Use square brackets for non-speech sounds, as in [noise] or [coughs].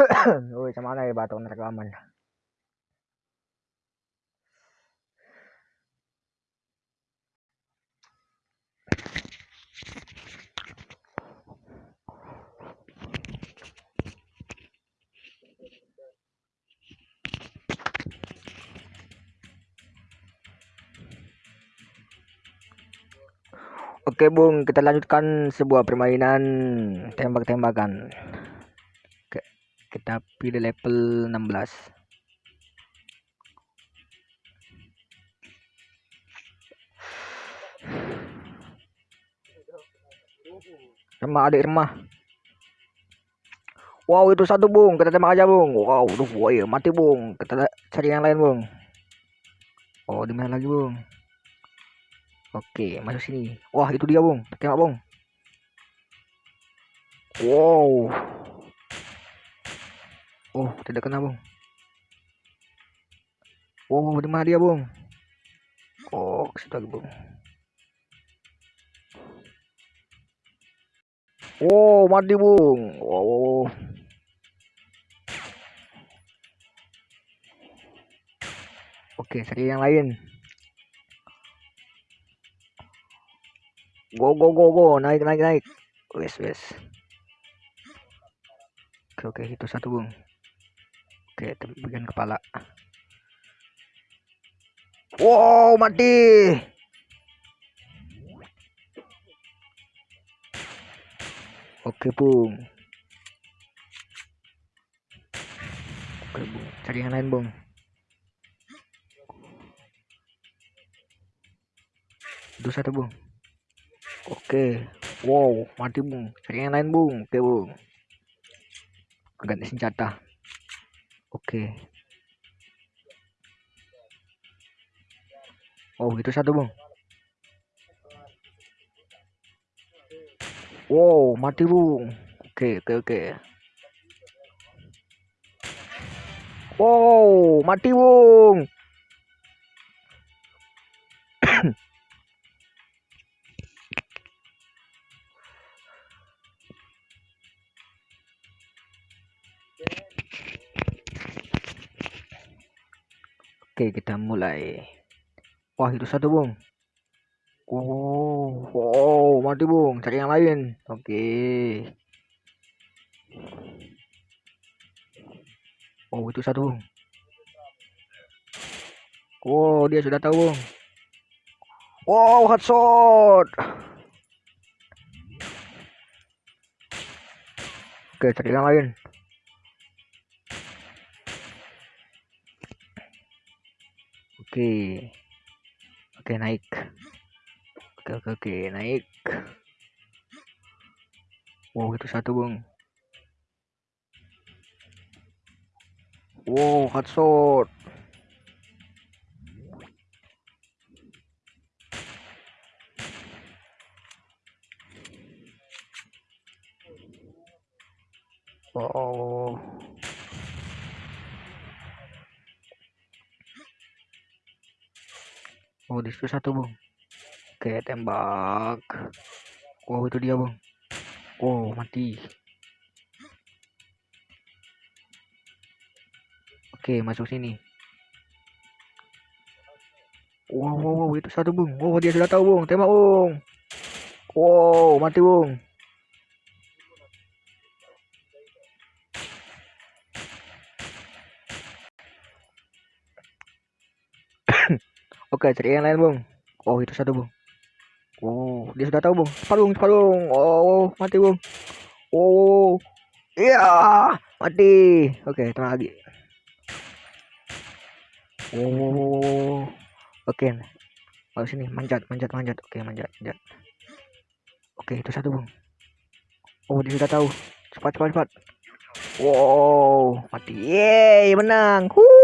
[coughs] Woi, sama mana ya batu rekaman? Oke Bung, kita lanjutkan sebuah permainan tembak-tembakan. Kita pilih level 16. Remah adik remah. Wow itu satu bung, kita tembak aja bung. Wow, duh, wow, mati bung. Kita cari yang lain bung. Oh di mana lagi bung? Oke, masuk sini. Wah, itu dia, Bung. Tengok, Bung. Wow. Oh, tidak kena, Bung. Oh, mana dia, Bung? Oh, ke situ lagi, Bung. Wow, mati, Bung. Wow. Oke, cari yang lain. Go go go go, naik naik naik. Wes wes. Oke oke itu satu bung. Oke bagian kepala. Wow mati. Oke bung. Oke bung, cari yang lain bung. Itu satu bung. Oke. Wow, mati bung. Cari yang lain bung. Oke bung. Ganti senjata. Oke. Oh, itu satu bung. Wow, mati bung. Oke, oke, oke. Wow, mati bung. Oke, kita mulai. Wah, itu satu, Bung. Oh, wow, mati, Bung. Cari yang lain. Oke. Oh, itu satu, Bung. Wow, dia sudah tahu, Bung. Wow, headshot. Oke, cari yang lain. Oke. Oke, naik. Oke, oke, oke, naik. Wow, itu satu, Bung. Wow, headshot. Oh. Oh, di situ satu, Bung. Oke, tembak. Wow, itu dia, Bung. Wow, mati. Oke, masuk sini. Wow, wow, wow, itu satu, Bung. Wow, dia sudah tahu, Bung. Tembak, Bung. Wow, mati, Bung. Oke, cari yang lain, Bung. Oh, itu satu, Bung. Oh, dia sudah tahu, Bung. Cepat, Bung. Cepat, Bung. Oh, mati, Bung. Oh, iya, mati. Oke, terus lagi. Oh, oke. Oh, sini, manjat, manjat, manjat. Oke, manjat, manjat. Oke, itu satu, Bung. Oh, dia sudah tahu. Cepat, cepat, cepat. Wow, mati. Yeay, menang. Huh.